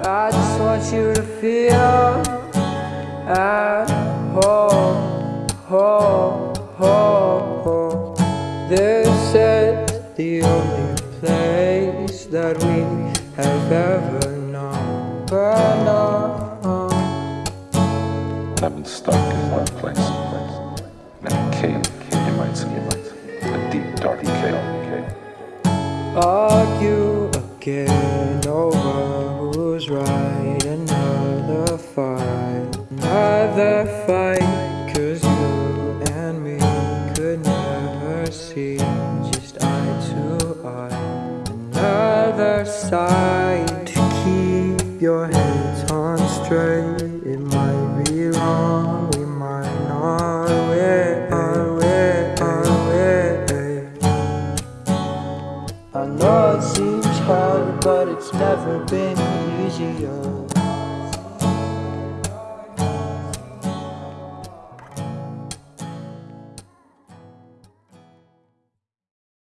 I just want you to feel at home, home, home. home. This is the only place that we have ever known. But no, I've been stuck in one place. In a cave, you might say. A deep, dark cave. argue again right. Another fight, another fight. Cause you and me could never see just eye to eye. Another side to keep your heads on straight. It might be wrong, we might not wait. wait, wait. I know it seems hard, but it's never been 이제야